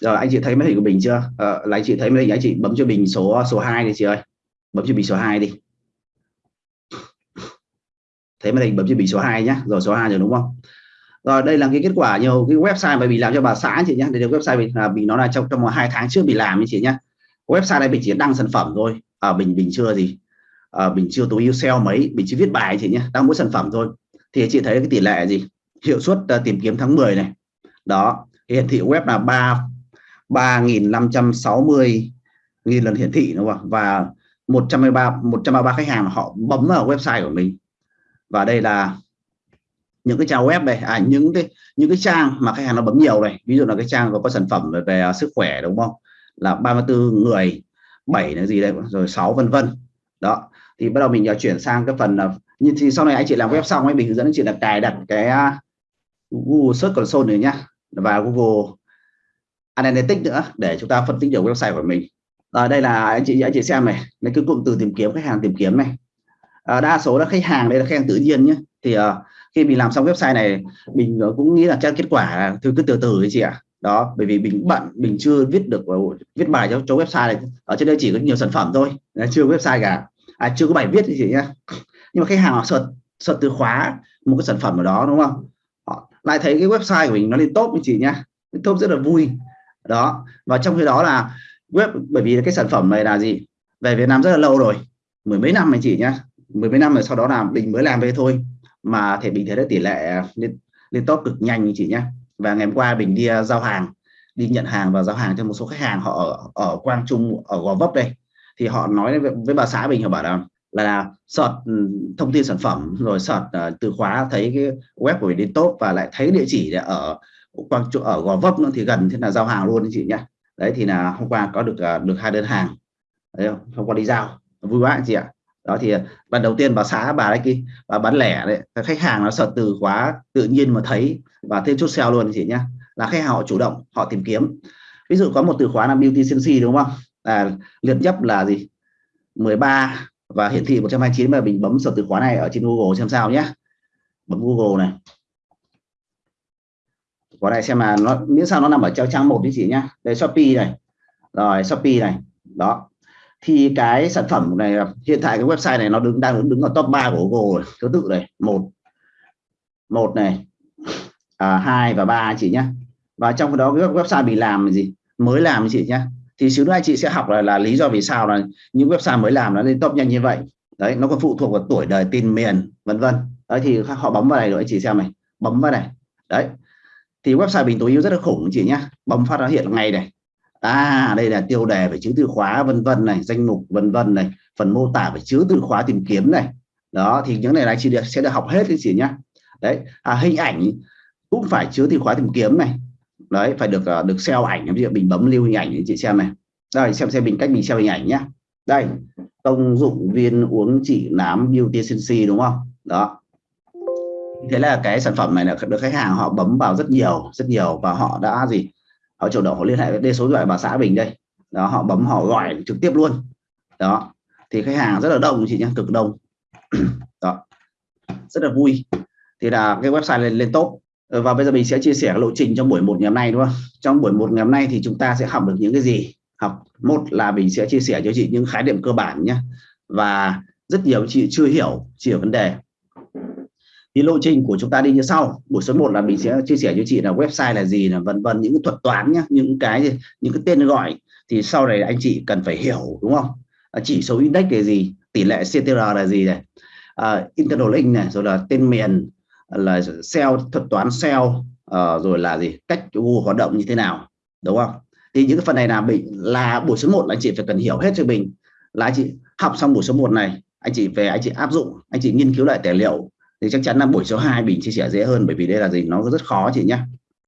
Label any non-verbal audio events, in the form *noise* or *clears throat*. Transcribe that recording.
rồi anh chị thấy máy hình của mình chưa? À, là anh chị thấy máy hình anh chị bấm cho bình số số 2 đi chị ơi. Bấm cho bình số 2 đi. Thấy máy hình bấm cho bình số 2 nhá. Rồi số 2 rồi đúng không? Rồi đây là cái kết quả nhiều cái website mà bị làm cho bà xã chị nhé đây là website mình là bị nó là trong trong hai tháng trước bị làm như chị nhé website này mình chỉ đăng sản phẩm thôi. À, bình bình chưa gì. À, bình chưa tối ưu sale mấy. Bình chỉ viết bài chị nhé đăng mỗi sản phẩm thôi. Thì chị thấy cái tỷ lệ gì? Hiệu suất uh, tìm kiếm tháng 10 này. Đó. Hiển thị web là 3 3.560 nghìn lần hiển thị đúng không? Và 133 133 khách hàng họ bấm vào website của mình. Và đây là những cái trang web này à những cái những cái trang mà khách hàng nó bấm nhiều này. Ví dụ là cái trang có, có sản phẩm về, về sức khỏe đúng không? Là 34 người 7 là gì đây? Rồi 6 vân vân. Đó. Thì bắt đầu mình à, chuyển sang cái phần là như thì sau này anh chị làm web xong ấy mình hướng dẫn anh chị là cài đặt cái à, Google Search Console này nhá. Và Google Analytics nữa để chúng ta phân tích được website của mình. Ở đây là anh chị anh chị xem này. Lấy cái cụm từ tìm kiếm khách hàng tìm kiếm này. À, đa số là khách hàng đây là khách hàng tự nhiên nhé. Thì à, khi mình làm xong website này mình ờ, cũng nghĩ là chắc kết quả thứ cứ từ từ ấy chị ạ. Đó bởi vì mình bận mình chưa viết được viết bài cho, cho website này. Ở trên đây chỉ có nhiều sản phẩm thôi. Chưa website cả. À, chưa có bài viết thì chị nhá. Nhưng mà khách hàng họ search sợt từ khóa một cái sản phẩm ở đó đúng không? Họ lại thấy cái website của mình nó lên top với chị nhá. Top rất là vui đó. Và trong khi đó là web bởi vì cái sản phẩm này là gì? Về Việt Nam rất là lâu rồi. Mười mấy năm anh chị nhá. Mười mấy năm rồi sau đó là mình mới làm về thôi. Mà thể bình thấy được tỷ lệ lên lên top cực nhanh anh chị nhé và ngày hôm qua mình đi à, giao hàng đi nhận hàng và giao hàng cho một số khách hàng họ ở, ở Quang Trung ở Gò Vấp đây. Thì họ nói với, với bà xã mình họ bảo là là search ừ, thông tin sản phẩm rồi search uh, từ khóa thấy cái web của mình đến top và lại thấy địa chỉ ở Quang chỗ ở Gò Vấp nữa thì gần thế là giao hàng luôn chị nhé đấy thì là hôm qua có được à, được hai đơn hàng. Đấy không? hôm qua đi giao. Vui quá chị ạ. Đó thì à, lần đầu tiên bà xã bà đấy kia, bà bán lẻ đấy. Khách hàng nó sợ từ khóa tự nhiên mà thấy và thêm chút sale luôn chị nhá. Là khách hàng họ chủ động, họ tìm kiếm. Ví dụ có một từ khóa là beauty sensi đúng không? Là liệt nhấp là gì? 13 và hiển thị 129 mà mình bấm sở từ khóa này ở trên Google xem sao nhé bấm Google này khóa này xem là nó miễn sao nó nằm ở trang trang một đi chị nhá. Đây Shopee này. Rồi Shopee này. Đó. Thì cái sản phẩm này hiện tại cái website này nó đứng đang đứng ở top 3 của Google thứ tự này một. Một này. À, hai và ba chị nhá. Và trong đó cái website bị làm gì? Mới làm chị nhá. Thì xíu nữa anh chị sẽ học là, là lý do vì sao là những website mới làm nó lên top nhanh như vậy. Đấy nó còn phụ thuộc vào tuổi đời tin miền vân vân. Đấy thì họ bấm vào này rồi anh chị xem này. Bấm vào này. Đấy thì website bình tối ưu rất là khủng chị nhá. Bấm phát nó hiện ngay này. À đây là tiêu đề về chữ từ khóa vân vân này danh mục vân vân này phần mô tả về chữ từ khóa tìm kiếm này. Đó thì những này là chị được sẽ được học hết cái chị nhá. Đấy à, hình ảnh cũng phải chứa từ khóa tìm kiếm này. Đấy phải được uh, được seo ảnh. Ví dụ mình bấm lưu hình ảnh để chị xem này. Đây xem xem mình cách mình seo hình ảnh nhá. Đây công dụng viên uống trị nám beauty sensi đúng không? Đó thế là cái sản phẩm này là được khách hàng họ bấm vào rất nhiều rất nhiều và họ đã gì? Họ chủ động họ liên hệ với đây số điện thoại bà xã mình đây. Đó, họ bấm, họ gọi trực tiếp luôn. Đó, thì khách hàng rất là đông chị nhé cực đông. *clears throat* Đó, rất là vui. Thì là cái website lên lên top. Ờ, và bây giờ mình sẽ chia sẻ lộ trình trong buổi một ngày hôm nay, đúng không? Trong buổi một ngày hôm nay thì chúng ta sẽ học được những cái gì? Học, một là mình sẽ chia sẻ cho chị những khái niệm cơ bản nhé và rất nhiều chị chưa hiểu, chỉ ở vấn đề thì lộ trình của chúng ta đi như sau. Buổi số 1 là mình sẽ chia sẻ cho chị là website là gì là vân vân những cái thuật toán nhá những cái những cái tên gọi. Thì sau này anh chị cần phải hiểu đúng không? À, chỉ số index là gì tỷ lệ CTR là gì này. À, internal link này rồi là tên miền là SEO thuật toán SEO à, rồi là gì cách Google hoạt động như thế nào đúng không? Thì những cái phần này là mình là buổi số 1 là anh chị phải cần hiểu hết cho mình. Là anh chị học xong buổi số 1 này anh chị về anh chị áp dụng anh chị nghiên cứu lại tài liệu thì chắc chắn là buổi số 2 mình chia sẻ dễ hơn bởi vì đây là gì? Nó rất khó chị nhá.